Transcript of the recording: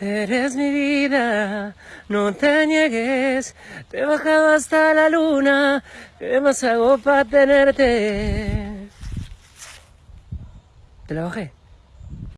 Eres mi vida, no te niegues, te he bajado hasta la luna, ¿qué más hago para tenerte? Te la bajé.